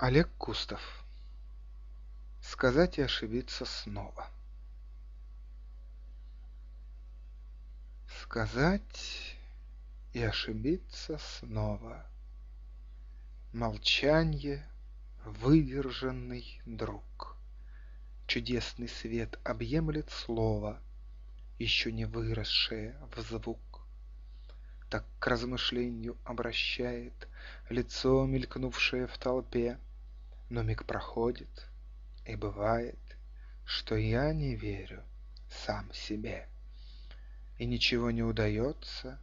Олег Кустов Сказать и ошибиться снова Сказать и ошибиться снова Молчанье — выдержанный друг. Чудесный свет объемлет слово, Еще не выросшее в звук. Так к размышлению обращает Лицо, мелькнувшее в толпе, Но миг проходит, и бывает, Что я не верю сам себе. И ничего не удается,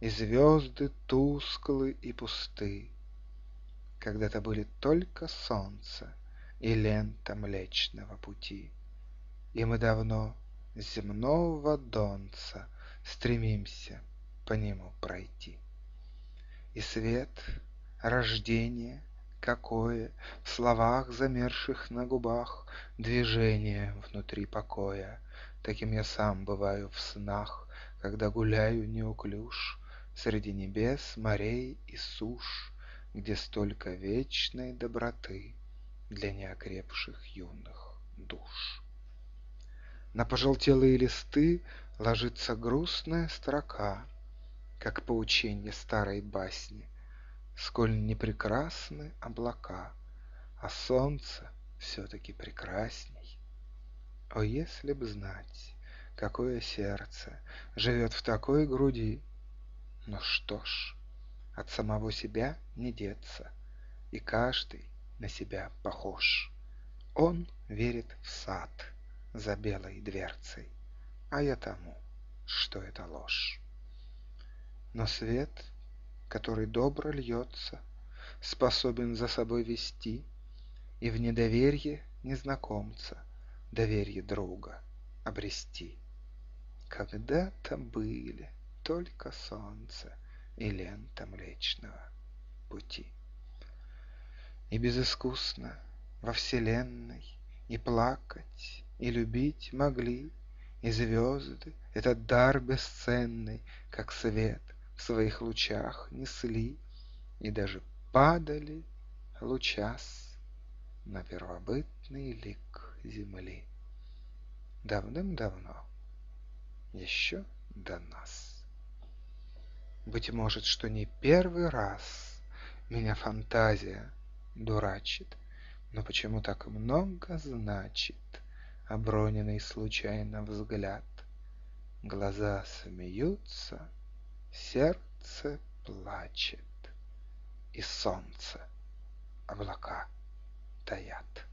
И звезды тусклы и пусты. Когда-то были только солнце И лента Млечного Пути. И мы давно земного донца Стремимся по нему пройти. И свет, рождение, какое В словах, замерших на губах, Движение внутри покоя. Таким я сам бываю в снах, Когда гуляю неуклюж Среди небес, морей и суш, Где столько вечной доброты Для неокрепших юных душ. На пожелтелые листы Ложится грустная строка — как поученье старой басни, Сколь не прекрасны облака, А солнце все-таки прекрасней. О, если б знать, какое сердце Живет в такой груди! Но что ж, от самого себя не деться, И каждый на себя похож. Он верит в сад за белой дверцей, А я тому, что это ложь. Но свет, который добро льется, Способен за собой вести И в недоверье незнакомца Доверье друга обрести. Когда-то были только солнце И лента Млечного Пути. И безыскусно во вселенной И плакать, и любить могли И звезды, этот дар бесценный, Как свет — в своих лучах несли И даже падали лучас На первобытный лик земли. Давным-давно, еще до нас. Быть может, что не первый раз Меня фантазия дурачит, Но почему так много значит Оброненный случайно взгляд? Глаза смеются, Сердце плачет, и солнце облака таят.